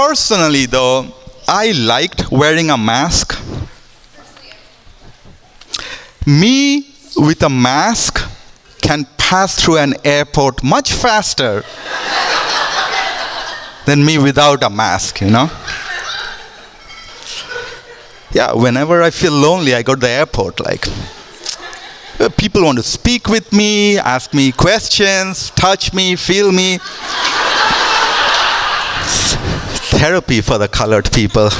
personally, though, I liked wearing a mask. Me with a mask can pass through an airport much faster than me without a mask, you know? Yeah, whenever I feel lonely, I go to the airport. Like, people want to speak with me, ask me questions, touch me, feel me. Therapy for the colored people.